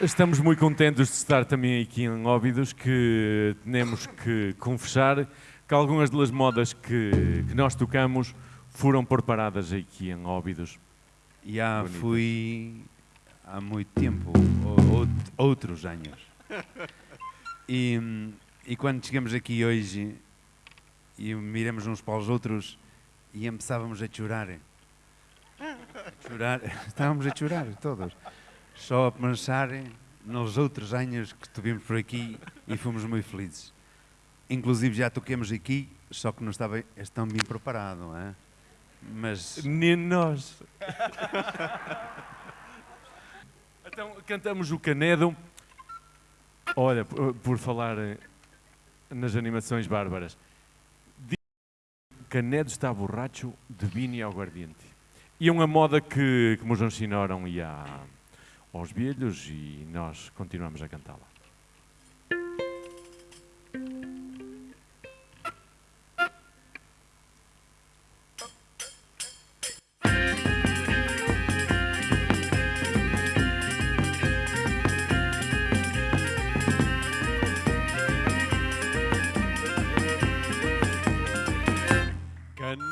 Estamos muito contentes de estar também aqui em Óbidos, que temos que confessar que algumas das modas que, que nós tocamos foram preparadas aqui em Óbidos. Já Bonito. fui há muito tempo, ou, ou- outros anos. E, e quando chegamos aqui hoje e miramos uns para os outros e começávamos a chorar. A chorar, estávamos a chorar todos. Só a pensar nos outros anos que estivemos por aqui e fomos muito felizes. Inclusive já toquemos aqui, só que não estava tão bem preparado, não é? Mas Nem nós. então, cantamos o Canedo. Olha, por, por falar eh, nas animações bárbaras. Canedo está borracho de vinho e aguardiente. E é uma moda que, que nos ensinaram e há, aos velhos e nós continuamos a cantá-la.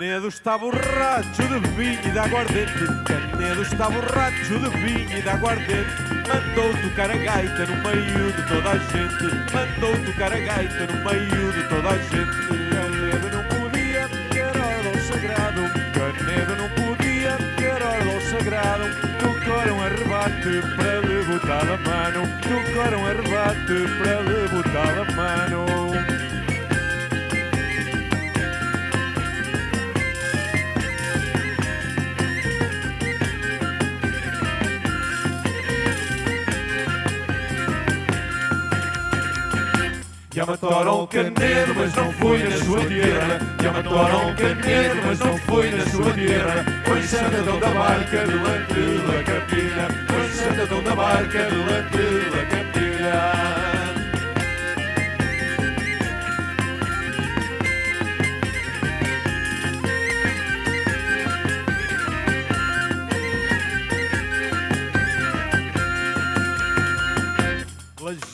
Canedo está borracho de vinho e de aguardente. Canedo está borracho de vinho e de aguardente. Mandou tocar a gaita no meio de toda a gente. Mandou tocar a gaita no meio de toda a gente. Canedo não podia, era hora do sagrado. Canedo não podia, era hora do sagrado. Tocaram a rebate para lhe botar a mano. Tocaram a rebate para lhe Já mataram o Canedo, mas não foi na sua terra. Já mataram o Canedo, mas não foi na sua terra. Foi Santadão da Barca, delante da Capilha. Foi Santadão da Barca, delante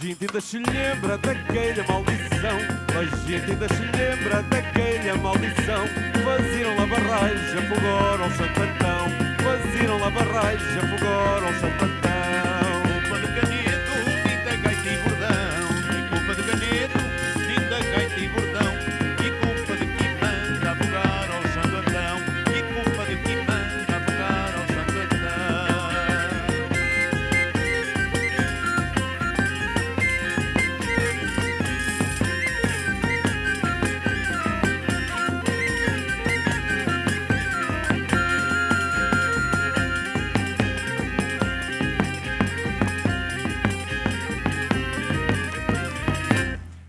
gente ainda se lembra daquela maldição. A gente ainda se lembra daquela maldição. Faziam lá barragem, afogaram ao Santo Antão Faziam lá barragem, afogaram ao Santo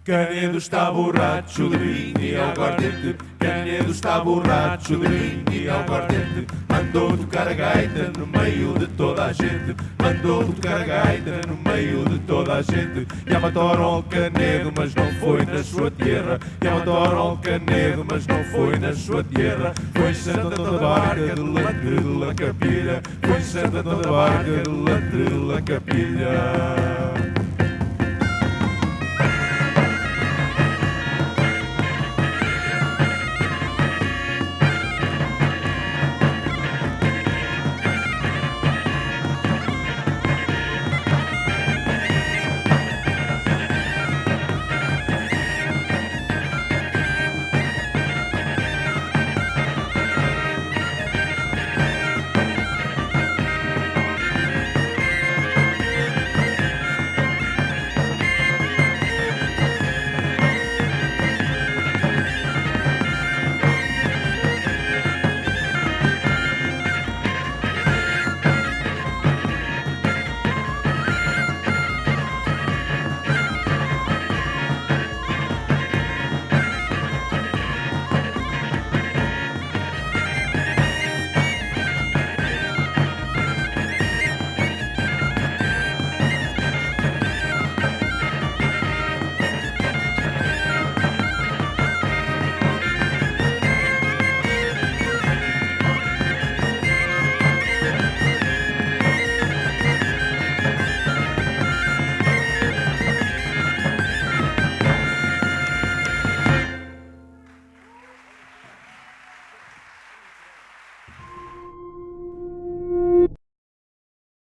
Canedo está borracho de vinho e aguardente Canedo está borracho de vinho e aguardente Mandou tocar a gaita no meio de toda a gente. Mandou tocar a gaita no meio de toda a gente. Já mataram o Canedo, mas não foi na sua terra. Já mataram o Canedo, mas não foi na sua terra. Foi Santa da Barca, de la Capilha. Foi Santa da Barca, de la Capilha